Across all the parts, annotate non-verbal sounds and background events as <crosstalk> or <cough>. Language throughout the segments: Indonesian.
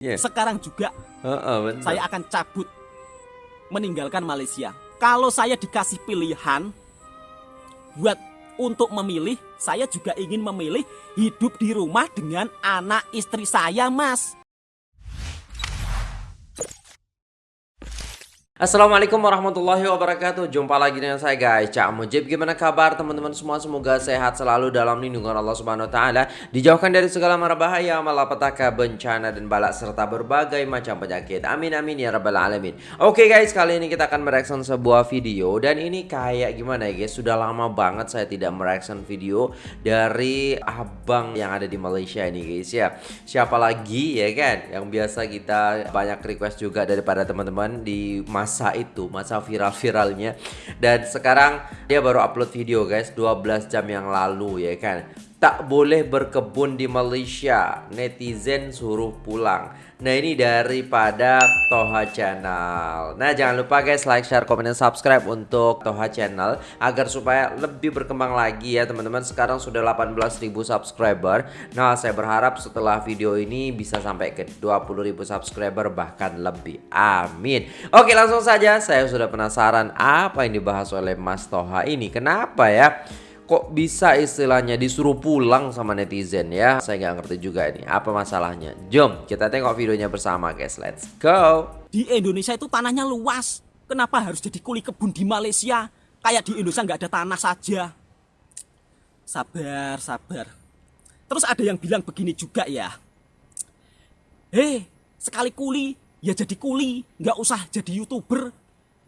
Yeah. Sekarang juga Uh, uh, saya akan cabut meninggalkan Malaysia. Kalau saya dikasih pilihan buat untuk memilih, saya juga ingin memilih hidup di rumah dengan anak istri saya, Mas. Assalamualaikum warahmatullahi wabarakatuh. Jumpa lagi dengan saya guys. Cak Mujib Gimana kabar teman-teman semua? Semoga sehat selalu dalam lindungan Allah subhanahu wa ta'ala. Dijauhkan dari segala mara bahaya Malapetaka, bencana dan balak Serta berbagai macam penyakit. Amin amin ya rabbal alamin. Oke guys kali ini kita akan mereaction sebuah video. Dan ini kayak gimana ya guys? Sudah lama banget saya tidak mereaction video Dari abang yang ada di Malaysia ini guys ya. Siapa lagi ya kan? Yang biasa kita banyak request juga daripada teman-teman Di masa itu masa viral-viralnya. Dan sekarang dia baru upload video guys 12 jam yang lalu ya kan tak boleh berkebun di Malaysia. Netizen suruh pulang. Nah ini daripada Toha Channel. Nah jangan lupa guys like, share, komen, dan subscribe untuk Toha Channel Agar supaya lebih berkembang lagi ya teman-teman. Sekarang sudah 18.000 subscriber. Nah saya berharap setelah video ini bisa sampai ke 20.000 subscriber bahkan lebih. Amin. Oke langsung saja. Saya sudah penasaran apa yang dibahas oleh Mas Toha ini. Kenapa ya kok bisa istilahnya disuruh pulang sama netizen ya saya nggak ngerti juga ini apa masalahnya jom kita tengok videonya bersama guys let's go Di Indonesia itu tanahnya luas. Kenapa harus jadi kuli kebun di Malaysia? Kayak di Indonesia nggak ada tanah saja. Sabar, sabar. Terus ada yang bilang begini juga ya. Hei, sekali kuli, ya jadi kuli. Nggak usah jadi YouTuber.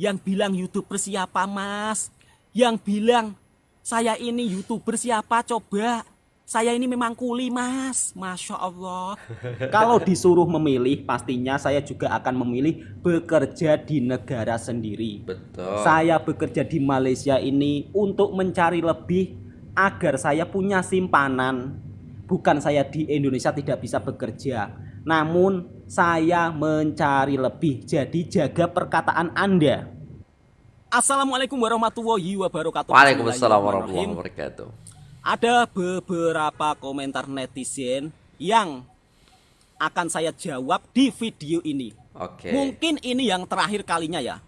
Yang bilang YouTuber siapa, Mas? Yang bilang, saya ini YouTuber siapa, coba? Saya ini memang kuli, Mas. Masya Allah. <laughs> Kalau disuruh memilih, pastinya saya juga akan memilih bekerja di negara sendiri. betul Saya bekerja di Malaysia ini untuk mencari lebih agar saya punya simpanan. Bukan saya di Indonesia tidak bisa bekerja, namun saya mencari lebih. Jadi jaga perkataan Anda. Assalamualaikum warahmatullahi wabarakatuh. Waalaikumsalam warahmatullahi wabarakatuh Ada beberapa komentar netizen yang akan saya jawab di video ini. oke Mungkin ini yang terakhir kalinya ya.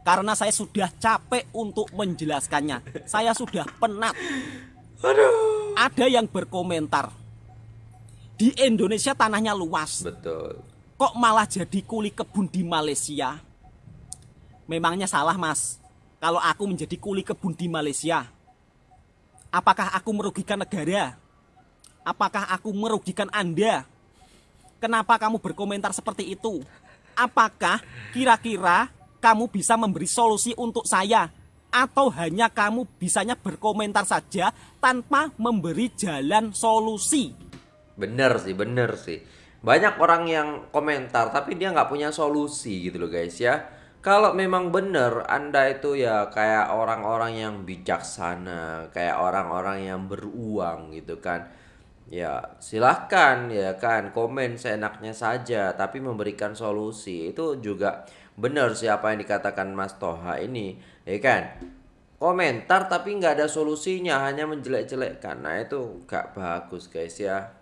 Karena saya sudah capek untuk menjelaskannya. Saya sudah penat. Ada yang berkomentar. Di Indonesia tanahnya luas. betul Kok malah jadi kuli kebun di Malaysia? Memangnya salah mas. Kalau aku menjadi kuli kebun di Malaysia. Apakah aku merugikan negara? Apakah aku merugikan Anda? Kenapa kamu berkomentar seperti itu? Apakah kira-kira kamu bisa memberi solusi untuk saya? Atau hanya kamu bisanya berkomentar saja tanpa memberi jalan solusi? bener sih bener sih banyak orang yang komentar tapi dia nggak punya solusi gitu loh guys ya kalau memang bener anda itu ya kayak orang-orang yang bijaksana kayak orang-orang yang beruang gitu kan. Ya silahkan ya kan komen seenaknya saja tapi memberikan solusi. Itu juga bener sih apa yang dikatakan Mas Toha ini ya kan? Komentar tapi nggak ada solusinya hanya menjelek-jelekkan. Nah itu gak bagus guys ya.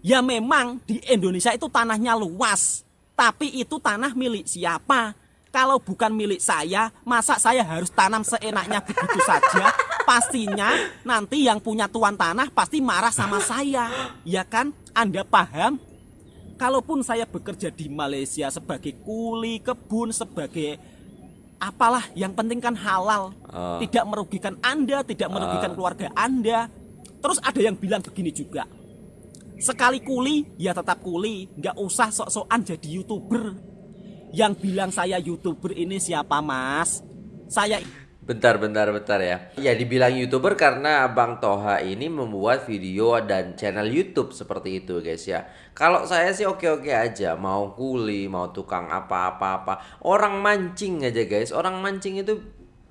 Ya memang di Indonesia itu tanahnya luas. Tapi itu tanah milik siapa? Kalau bukan milik saya, masa saya harus tanam seenaknya begitu saja? Pastinya nanti yang punya tuan tanah pasti marah sama saya. Ya kan? Anda paham? Kalaupun saya bekerja di Malaysia sebagai kuli kebun, sebagai apalah yang penting kan halal. Ah. Tidak merugikan Anda, tidak merugikan keluarga Anda. Terus ada yang bilang begini juga. Sekali kuli, ya tetap kuli. Nggak usah sok-sokan jadi youtuber. Yang bilang saya youtuber ini siapa mas? Saya Bentar, bentar, bentar ya. Ya dibilang youtuber karena Bang Toha ini membuat video dan channel YouTube seperti itu guys ya. Kalau saya sih oke-oke aja, mau kuli, mau tukang apa-apa-apa. Orang mancing aja guys, orang mancing itu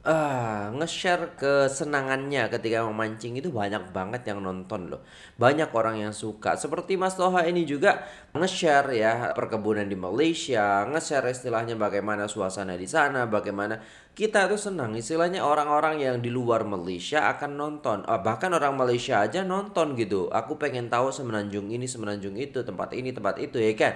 ah, nge-share kesenangannya ketika memancing itu banyak banget yang nonton loh. Banyak orang yang suka. Seperti Mas Toha ini juga nge-share ya perkebunan di Malaysia, nge-share istilahnya bagaimana suasana di sana, bagaimana kita tuh senang istilahnya orang-orang yang di luar Malaysia akan nonton. Ah, bahkan orang Malaysia aja nonton gitu. Aku pengen tahu semenanjung ini, semenanjung itu, tempat ini, tempat itu ya kan.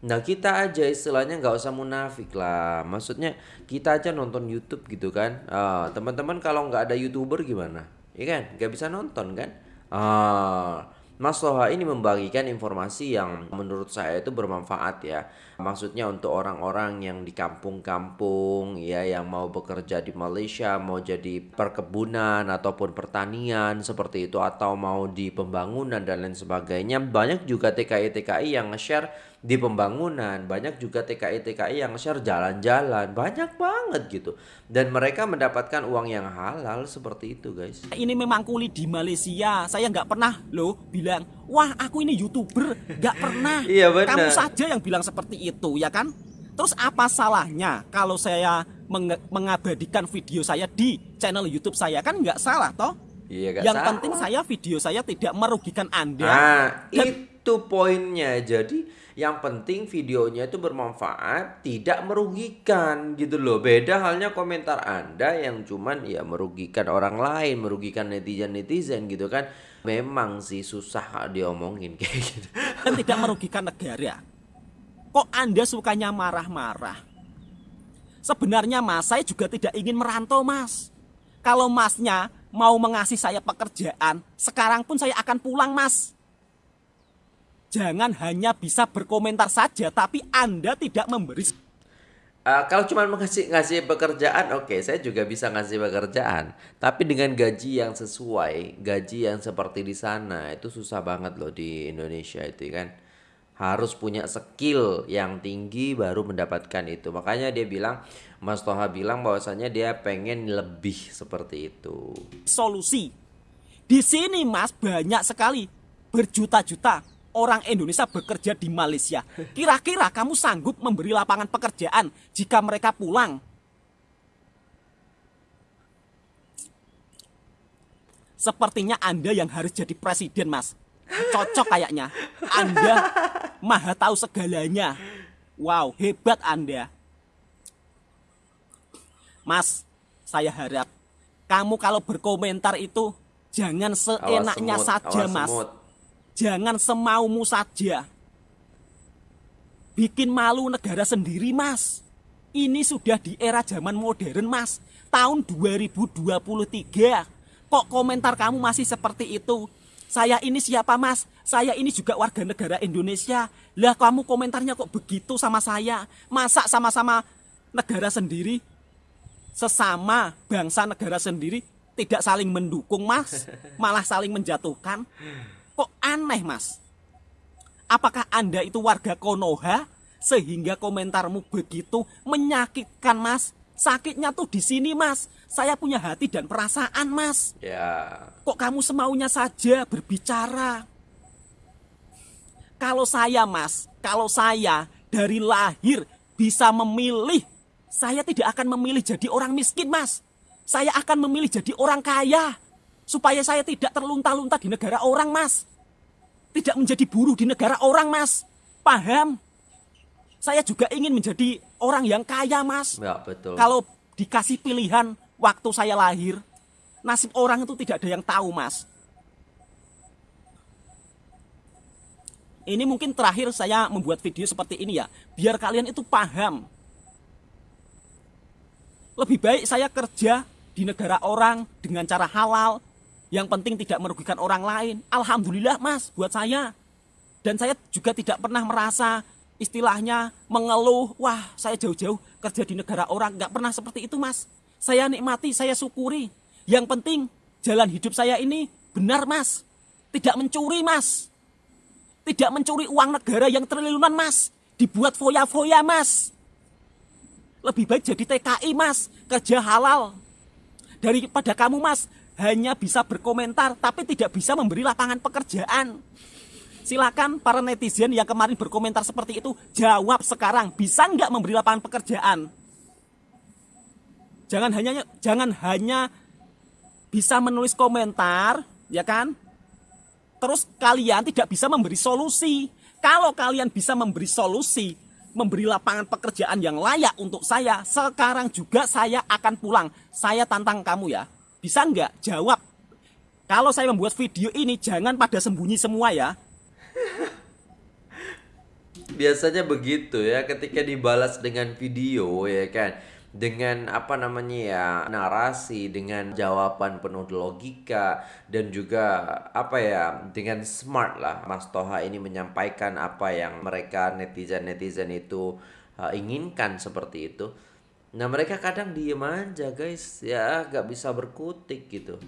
Nah kita aja istilahnya nggak usah munafik lah. Maksudnya kita aja nonton YouTube gitu kan. Ah, teman-teman kalau nggak ada youtuber gimana? Iya kan? Nggak bisa nonton kan? Ah, Mas Toha ini membagikan informasi yang menurut saya itu bermanfaat ya. Maksudnya untuk orang-orang yang di kampung-kampung ya yang mau bekerja di Malaysia, mau jadi perkebunan ataupun pertanian seperti itu atau mau di pembangunan dan lain sebagainya. Banyak juga TKI-TKI yang nge-share di pembangunan, banyak juga TKI-TKI yang share jalan-jalan, banyak banget gitu. Dan mereka mendapatkan uang yang halal seperti itu guys. Ini memang kulit di Malaysia, saya nggak pernah loh bilang, wah aku ini youtuber, nggak pernah. <laughs> Iya, benar. Kamu saja yang bilang seperti itu, ya kan? Terus apa salahnya kalau saya meng- mengabadikan video saya di channel YouTube saya kan nggak salah toh? Iya gak yang salah. penting saya video saya tidak merugikan Anda. Nah, Dan- itu poinnya. Jadi yang penting videonya itu bermanfaat, tidak merugikan gitu loh. Beda halnya komentar Anda yang cuman ya merugikan orang lain, merugikan netizen-netizen gitu kan. Memang sih susah diomongin <laughs> kayak gitu. dan tidak merugikan negara. Kok Anda sukanya marah-marah? Sebenarnya Mas, saya juga tidak ingin merantau Mas. Kalau Masnya mau mengasih saya pekerjaan, sekarang pun saya akan pulang Mas. Jangan hanya bisa berkomentar saja, tapi Anda tidak memberi Eh, kalau cuma ngasih ngasih pekerjaan, oke, saya juga bisa ngasih pekerjaan. Tapi dengan gaji yang sesuai, gaji yang seperti di sana itu susah banget loh di Indonesia itu kan. Harus punya skill yang tinggi baru mendapatkan itu. Makanya dia bilang, Mas Toha bilang bahwasanya dia pengen lebih seperti itu. solusi. Di sini Mas banyak sekali berjuta-juta orang Indonesia bekerja di Malaysia. Kira-kira kamu sanggup memberi lapangan pekerjaan jika mereka pulang? Sepertinya Anda yang harus jadi presiden, Mas. Cocok kayaknya. Anda maha tahu segalanya. Wow, hebat Anda. Mas, saya harap kamu kalau berkomentar itu jangan Awas seenaknya semut, saja, awas Mas. semut. Jangan semaumu saja. Bikin malu negara sendiri, Mas. Ini sudah di era zaman modern, Mas. Tahun 2023. Kok komentar kamu masih seperti itu? Saya ini siapa, Mas? Saya ini juga warga negara Indonesia. Lah kamu komentarnya kok begitu sama saya? Masa sama-sama negara sendiri? Sesama bangsa negara sendiri tidak saling mendukung, Mas. Malah saling menjatuhkan. Kok aneh, Mas? Apakah Anda itu warga Konoha sehingga komentarmu begitu menyakitkan, Mas? Sakitnya tuh di sini, Mas. Saya punya hati dan perasaan, Mas. Ya, Kok kamu semaunya saja berbicara? Kalau saya, Mas, kalau saya dari lahir bisa memilih, saya tidak akan memilih jadi orang miskin, Mas. Saya akan memilih jadi orang kaya. Supaya saya tidak terlunta-lunta di negara orang, Mas. Tidak menjadi buruh di negara orang, Mas. Paham? Saya juga ingin menjadi orang yang kaya, Mas. ya betul. Kalau dikasih pilihan waktu saya lahir, nasib orang itu tidak ada yang tahu, Mas. Ini mungkin terakhir saya membuat video seperti ini ya, biar kalian itu paham. Lebih baik saya kerja di negara orang dengan cara halal, yang penting tidak merugikan orang lain. Alhamdulillah, Mas, buat saya. Dan saya juga tidak pernah merasa istilahnya mengeluh, wah saya jauh-jauh kerja di negara orang, nggak pernah seperti itu mas. Saya nikmati, saya syukuri. Yang penting jalan hidup saya ini benar mas. Tidak mencuri mas. Tidak mencuri uang negara yang triliunan mas. Dibuat foya-foya mas. Lebih baik jadi TKI mas, kerja halal. Daripada kamu mas, hanya bisa berkomentar tapi tidak bisa memberi lapangan pekerjaan. Silakan para netizen yang kemarin berkomentar seperti itu jawab sekarang bisa nggak memberi lapangan pekerjaan? Jangan hanya jangan hanya bisa menulis komentar, ya kan? Terus kalian tidak bisa memberi solusi. Kalau kalian bisa memberi solusi, memberi lapangan pekerjaan yang layak untuk saya, sekarang juga saya akan pulang. Saya tantang kamu ya. Bisa nggak jawab? Kalau saya membuat video ini, jangan pada sembunyi semua ya. Biasanya begitu ya ketika dibalas dengan video ya kan dengan apa namanya ya narasi dengan jawaban penuh logika dan juga apa ya dengan smart lah Mas Toha ini menyampaikan apa yang mereka netizen netizen itu uh, inginkan seperti itu nah mereka kadang diem aja guys ya gak bisa berkutik gitu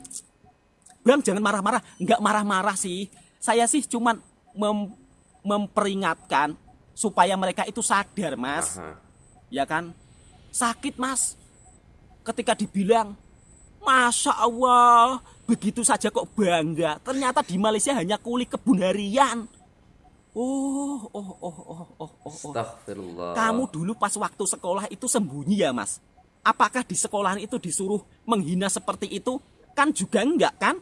Bang jangan marah-marah, nggak marah-marah sih. Saya sih cuman mem memperingatkan supaya mereka itu sadar, Mas. Aha. Ya kan? Sakit, Mas. Ketika dibilang, "Masya Allah, begitu saja kok bangga." Ternyata di Malaysia hanya kuli kebun harian. Oh, oh, oh, oh, oh, oh, oh. Astagfirullah Kamu dulu pas waktu sekolah itu sembunyi ya, Mas? Apakah di sekolahan itu disuruh menghina seperti itu? Kan juga enggak, kan?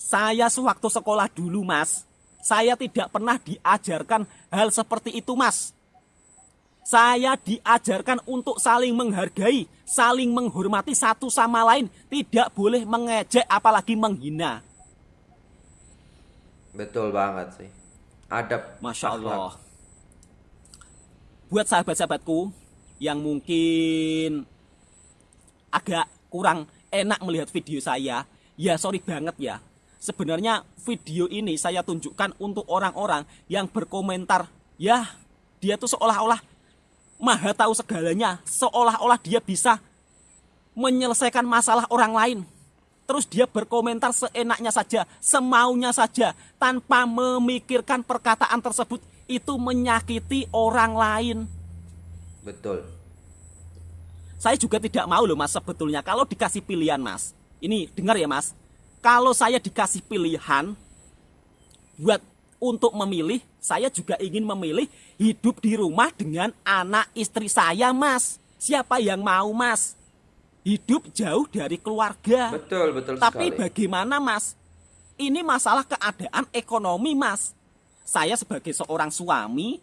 Saya sewaktu sekolah dulu, Mas, saya tidak pernah diajarkan hal seperti itu, Mas. Saya diajarkan untuk saling menghargai, saling menghormati satu sama lain, tidak boleh mengejek apalagi menghina. Betul banget sih adab Masya akhlak. Allah. Buat sahabat-sahabatku yang mungkin agak kurang enak melihat video saya, ya sorry banget ya. Sebenarnya video ini saya tunjukkan untuk orang-orang yang berkomentar, ya dia tuh seolah-olah maha tahu segalanya, seolah-olah dia bisa menyelesaikan masalah orang lain. Terus dia berkomentar seenaknya saja, semaunya saja, tanpa memikirkan perkataan tersebut itu menyakiti orang lain. betul Saya juga tidak mau loh mas sebetulnya kalau dikasih pilihan mas. Ini dengar ya mas, kalau saya dikasih pilihan buat untuk memilih, saya juga ingin memilih hidup di rumah dengan anak istri saya mas. Siapa yang mau mas? Hidup jauh dari keluarga. betul betul Tapi sekali bagaimana mas? Ini masalah keadaan ekonomi mas. Saya sebagai seorang suami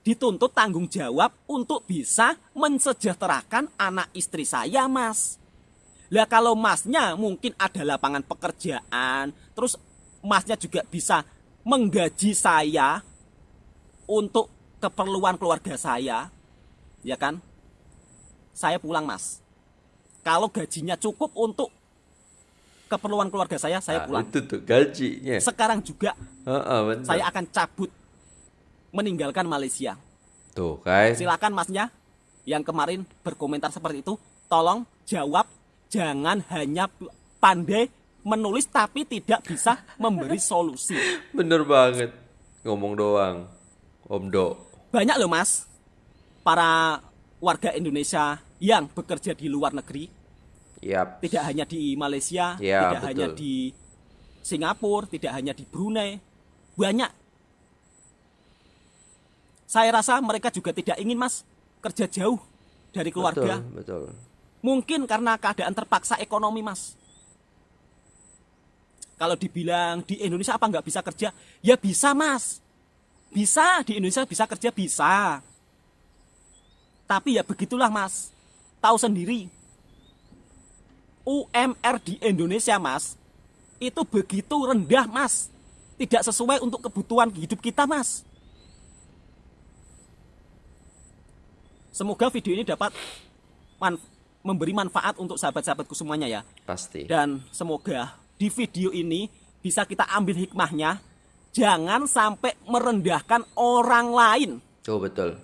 dituntut tanggung jawab untuk bisa mensejahterakan anak istri saya mas. Lah kalau masnya mungkin ada lapangan pekerjaan, terus masnya juga bisa menggaji saya untuk keperluan keluarga saya, ya kan? Saya pulang mas. Kalau gajinya cukup untuk keperluan keluarga saya, saya Nah, pulang. itu tuh gajinya Sekarang juga Heeh, bener. saya akan cabut meninggalkan Malaysia. tuh kan Silakan masnya yang kemarin berkomentar seperti itu, tolong jawab, jangan hanya pandai menulis tapi tidak bisa memberi solusi. <laughs> bener banget ngomong doang Om Do Banyak loh mas, para warga Indonesia yang bekerja di luar negeri, Yap tidak hanya di Malaysia, Ya, tidak hanya betul. di Singapura, tidak hanya di Brunei, banyak. Saya rasa mereka juga tidak ingin mas kerja jauh dari keluarga. betul betul Mungkin karena keadaan terpaksa ekonomi mas. Kalau dibilang di Indonesia apa nggak bisa kerja? Ya bisa mas. Bisa di Indonesia bisa kerja bisa. Tapi ya begitulah mas. Tahu sendiri. UMR di Indonesia mas. Itu begitu rendah mas. Tidak sesuai untuk kebutuhan hidup kita mas. Semoga video ini dapat memberi manfaat untuk sahabat-sahabatku semuanya ya. pasti Dan semoga di video ini bisa kita ambil hikmahnya. Jangan sampai merendahkan orang lain. tuh betul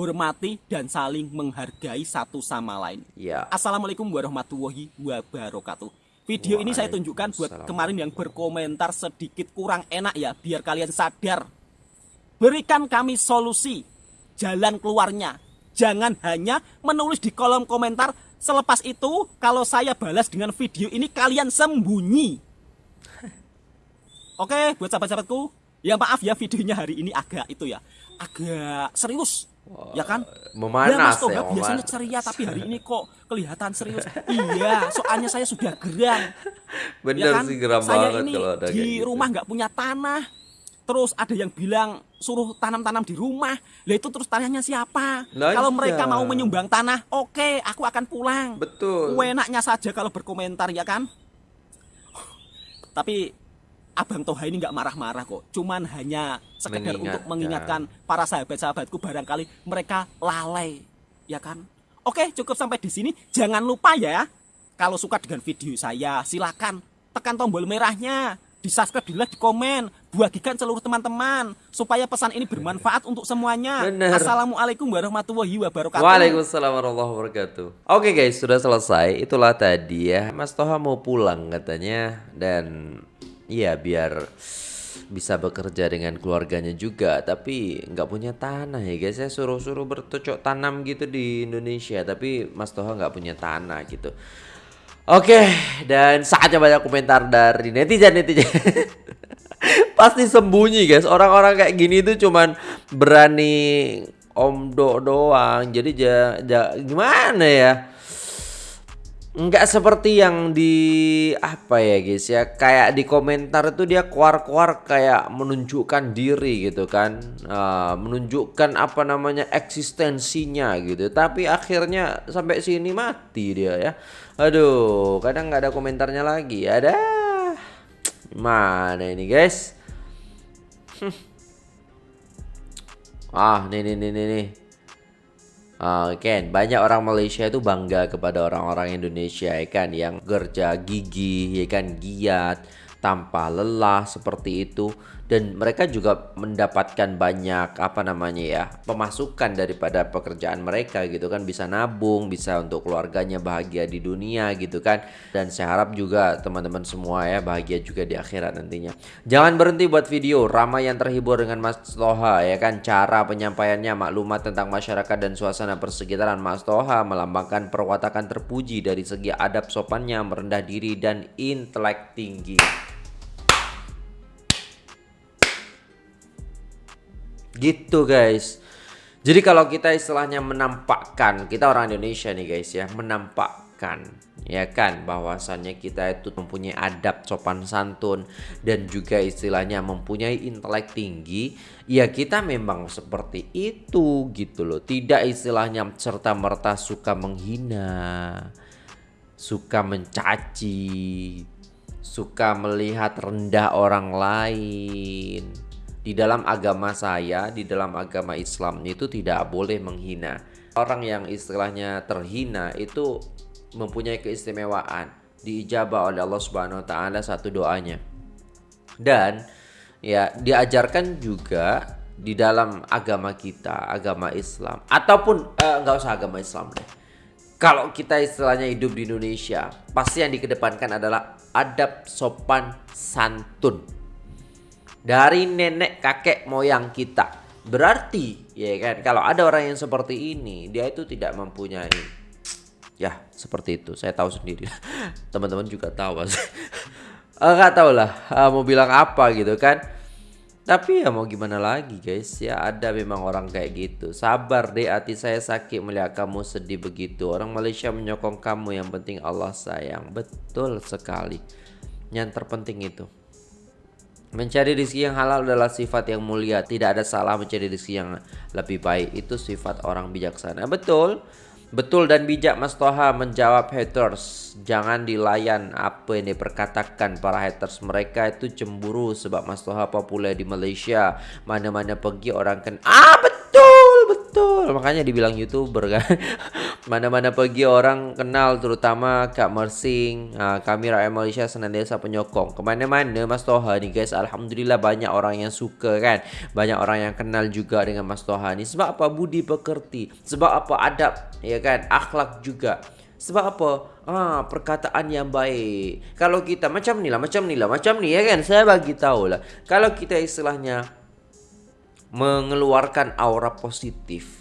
Hormati dan saling menghargai satu sama lain. ya Assalamualaikum warahmatullahi wabarakatuh. Video ini saya tunjukkan buat kemarin yang berkomentar sedikit kurang enak ya, biar kalian sadar. Berikan kami solusi, jalan keluarnya. Jangan hanya menulis di kolom komentar. Selepas itu, kalau saya balas dengan video ini, kalian sembunyi. Oke, buat sahabat-sahabatku, Ya maaf ya videonya hari ini agak itu ya, agak serius. Ya kan? memanas ya, Mas ya, Toha memanas. biasanya ceria tapi hari ini kok kelihatan serius. iya, soalnya saya sudah geram. Bener ya kan? sih geram saya banget ini kalau ada di gitu. rumah nggak punya tanah. Terus ada yang bilang suruh tanam-tanam di rumah. Lah itu terus tanahnya siapa? Lah kalau iya. mereka mau menyumbang tanah, oke, aku akan pulang. Betul. Enaknya saja kalau berkomentar ya kan. Tapi Abang Toha ini nggak marah-marah kok. Cuman hanya sekedar untuk Mengingatkan. mengingatkan para sahabat-sahabatku barangkali mereka lalai, ya kan? Oke, cukup sampai di sini. Jangan lupa ya, kalau suka dengan video saya, silakan tekan tombol merahnya, di subscribe, di like, di komen, bagikan seluruh teman-teman supaya pesan ini bermanfaat untuk semuanya. Bener. Assalamualaikum warahmatullahi wabarakatuh. Waalaikumsalam warahmatullahi wabarakatuh. Oke guys, sudah selesai. Itulah tadi ya. Mas Toha mau pulang katanya dan ya biar bisa bekerja dengan keluarganya juga. Tapi nggak punya tanah ya guys. Saya suruh-suruh bercocok tanam gitu di Indonesia tapi Mas Toha nggak punya tanah gitu. Oke dan saatnya banyak komentar dari netizen netizen <laughs> pasti sembunyi guys. Orang-orang kayak gini tuh cuman berani omdo doang. Jadi ja, ja- gimana ya nggak seperti yang di apa ya guys ya. Kayak di komentar itu dia keluar-keluar kayak menunjukkan diri gitu kan. Ah, menunjukkan apa namanya eksistensinya gitu. Tapi akhirnya sampai sini mati dia ya. Aduh kadang nggak ada komentarnya lagi. Ada. Mana ini guys? <laughs> Ah nih nih nih nih, nih. Ken, banyak orang Malaysia itu bangga kepada orang-orang Indonesia ya kan? Yang kerja gigih, ya kan? Giat, tanpa lelah seperti itu dan mereka juga mendapatkan banyak apa namanya ya pemasukan daripada pekerjaan mereka gitu kan. Bisa nabung bisa untuk keluarganya bahagia di dunia gitu kan. Dan saya harap juga teman-teman semua ya bahagia juga di akhirat nantinya. Jangan berhenti buat video ramai yang terhibur dengan Mas Toha ya kan. Cara penyampaiannya maklumat tentang masyarakat dan suasana persekitaran. Mas Toha melambangkan perwatakan terpuji dari segi adab sopannya merendah diri dan intelek tinggi Gitu guys. Jadi kalau kita istilahnya menampakkan, kita orang Indonesia nih guys ya, menampakkan ya kan bahwasannya kita itu mempunyai adab sopan santun dan juga istilahnya mempunyai intelek tinggi, ya kita memang seperti itu gitu loh. Tidak istilahnya serta merta suka menghina, suka mencaci, suka melihat rendah orang lain. Di dalam agama saya, di dalam agama Islam itu tidak boleh menghina. Orang yang istilahnya terhina itu mempunyai keistimewaan, diijabah oleh Allah Subhanahu wa taala satu doanya. Dan ya diajarkan juga di dalam agama kita, agama Islam ataupun eh, nggak usah agama Islam deh. Kalau kita istilahnya hidup di Indonesia, pasti yang dikedepankan adalah adab sopan santun dari nenek kakek moyang kita. Berarti ya kan kalau ada orang yang seperti ini, dia itu tidak mempunyai ya seperti itu. Saya tahu sendiri. <laughs> Teman-teman juga tahu pasti. <laughs> Eh, tahu lah eh, mau bilang apa gitu kan. Tapi ya mau gimana lagi guys ya ada memang orang kayak gitu Sabar deh hati saya sakit melihat kamu sedih begitu Orang Malaysia menyokong kamu yang penting Allah sayang Betul sekali Yang terpenting itu Mencari rezeki yang halal adalah sifat yang mulia. Tidak ada salah mencari rezeki yang lebih baik. Itu sifat orang bijaksana. Betul. Betul dan bijak Mas Toha menjawab haters. Jangan dilayan apa yang diperkatakan para haters. Mereka itu cemburu sebab Mas Toha populer di Malaysia. Mana-mana pergi orang kan. Ah betul betul. Makanya dibilang youtuber kan. <laughs> Mana-mana pergi orang kenal terutama Kak Mersing. Ah, kami rakyat Malaysia senantiasa penyokong. Ke mana-mana Mas Toha nih guys. Alhamdulillah banyak orang yang suka kan. Banyak orang yang kenal juga dengan Mas Toha nih. Sebab apa budi pekerti. Sebab apa adab ya kan. Akhlak juga. Sebab apa? Ah, perkataan yang baik. Kalau kita macam ni lah, macam ni lah, macam ni ya kan. Saya bagi tahu lah. Kalau kita istilahnya mengeluarkan aura positif,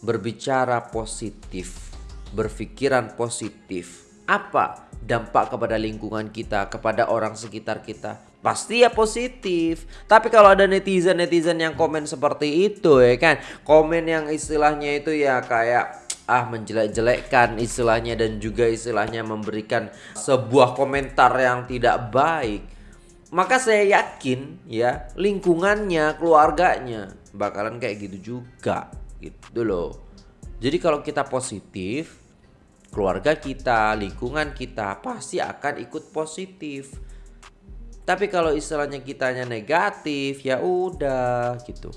berbicara positif, berpikiran positif. Apa dampak kepada lingkungan kita, kepada orang sekitar kita? pasti ya positif. Tapi kalau ada netizen-netizen yang komen seperti itu ya kan, komen yang istilahnya itu ya kayak ah menjelek-jelekkan istilahnya dan juga istilahnya memberikan sebuah komentar yang tidak baik. Maka saya yakin ya lingkungannya, keluarganya bakalan kayak gitu juga gitu loh. Jadi kalau kita positif, keluarga kita, lingkungan kita pasti akan ikut positif tapi kalau istilahnya kitanya negatif ya udah gitu.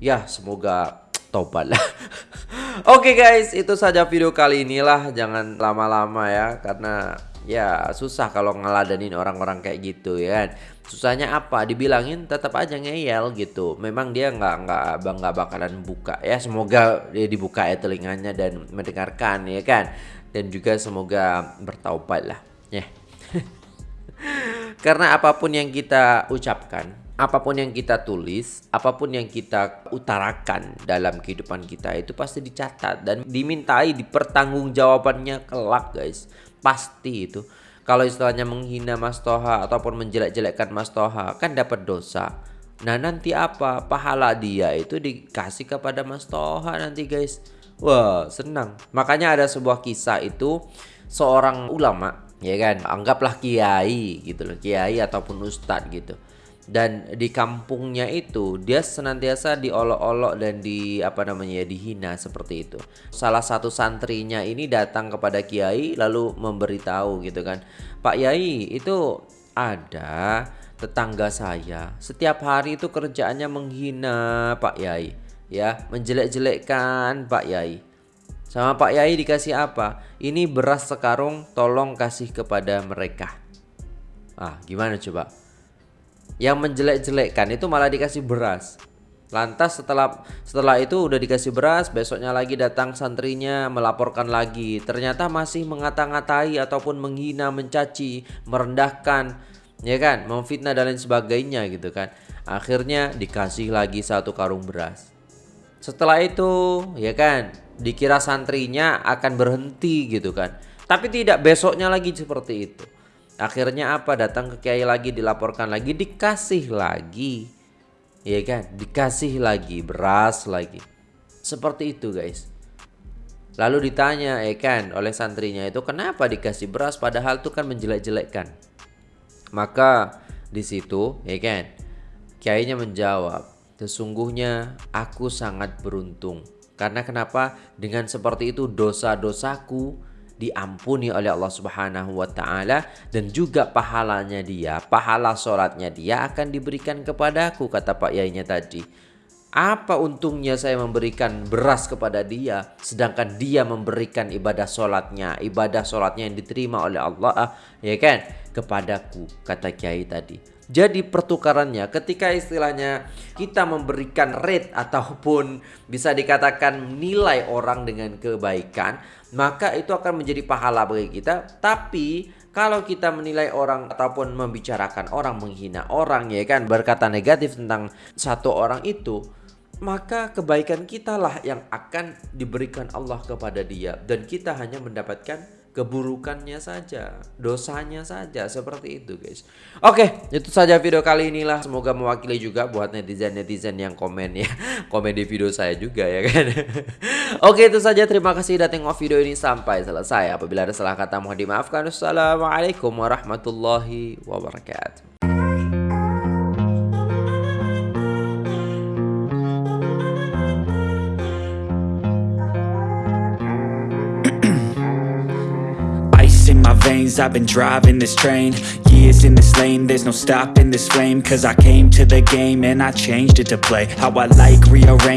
Ya semoga tobat lah. <laughs> Oke okay guys, itu saja video kali inilah. Jangan lama-lama ya karena ya susah kalau ngeladenin orang-orang kayak gitu ya kan. Susahnya apa? Dibilangin tetap aja ngeyel gitu. Memang dia nggak nggak nggak bakalan buka ya. Semoga dia dibuka ya telinganya dan mendengarkan ya kan. Dan juga semoga bertaubat lah ya. <laughs> Karena apa pun yang kita ucapkan, apa pun yang kita tulis, apa pun yang kita utarakan dalam kehidupan kita itu pasti dicatat dan dimintai dipertanggungjawabannya kelak guys. Pasti itu. Kalau istilahnya menghina Mas Toha ataupun menjelek-jelekkan Mas Toha kan dapat dosa. Nah nanti apa? Pahala dia itu dikasih kepada Mas Toha nanti guys. Wah senang. Makanya ada sebuah kisah itu seorang ulama ya kan anggaplah kiai gitu loh kiai ataupun ustadz gitu dan di kampungnya itu dia senantiasa diolok-olok dan di apa namanya ya dihina seperti itu salah satu santrinya ini datang kepada kiai lalu memberitahu gitu kan Pak Yai itu ada tetangga saya setiap hari itu kerjaannya menghina Pak Yai ya menjelek-jelekkan Pak Yai sama Pak Yai dikasih apa? Ini beras sekarung tolong kasih kepada mereka. Ah, gimana coba? Yang menjelek-jelekkan itu malah dikasih beras. Lantas setelah setelah itu udah dikasih beras, besoknya lagi datang santrinya melaporkan lagi. Ternyata masih mengata-ngatai ataupun menghina, mencaci, merendahkan, ya kan, memfitnah dan lain sebagainya gitu kan. Akhirnya dikasih lagi satu karung beras. Setelah itu, ya kan, dikira santrinya akan berhenti gitu kan. Tapi tidak besoknya lagi seperti itu. Akhirnya apa? Datang ke kiai lagi dilaporkan lagi dikasih lagi. Ya kan? Dikasih lagi beras lagi. Seperti itu guys. Lalu ditanya ya kan oleh santrinya itu kenapa dikasih beras padahal itu kan menjelek-jelekkan. Maka di situ ya kan kiainya menjawab, sesungguhnya aku sangat beruntung karena kenapa? Dengan seperti itu dosa-dosaku diampuni oleh Allah Subhanahu wa taala dan juga pahalanya dia, pahala sholatnya dia akan diberikan kepadaku kata Pak Yainya tadi. Apa untungnya saya memberikan beras kepada dia sedangkan dia memberikan ibadah sholatnya, ibadah sholatnya yang diterima oleh Allah ya kan kepadaku kata Kiai tadi. Jadi pertukarannya ketika istilahnya kita memberikan rate ataupun bisa dikatakan nilai orang dengan kebaikan, maka itu akan menjadi pahala bagi kita. Tapi kalau kita menilai orang ataupun membicarakan orang, menghina orang ya kan, berkata negatif tentang satu orang itu, maka kebaikan kita lah yang akan diberikan Allah kepada dia dan kita hanya mendapatkan keburukannya saja, dosanya saja seperti itu guys. Oke, itu saja video kali inilah. Semoga mewakili juga buat netizen-netizen yang komen ya. <laughs> Komen di video saya juga ya kan. <laughs> Oke, itu saja. Terima kasih sudah tengok video ini sampai selesai. Apabila ada salah kata mohon dimaafkan. Wassalamualaikum warahmatullahi wabarakatuh. I've been driving this train. Years in this lane There's no stopping this flame. Cause I came to the game And I changed it to play. How I like rearrange